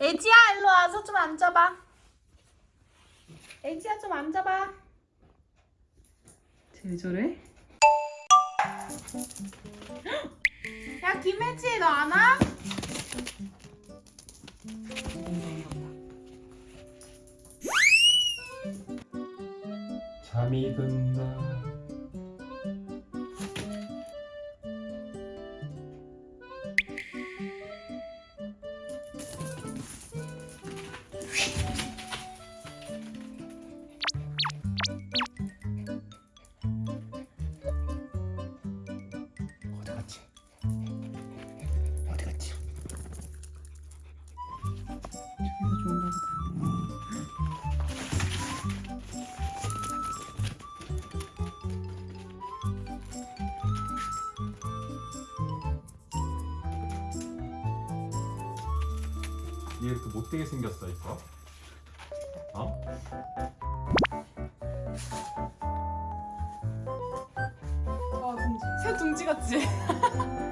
애지야 일로 와서 좀 앉아봐. 애지야 좀 앉아봐. 쟤왜 저래? 야 김혜지 너 안 와? 잠이 든다 어디 갔지? 저기서 좋은가 보다. 얘 이렇게 못되게 생겼어 이거 어? 아 둥지. 새 둥지 같지?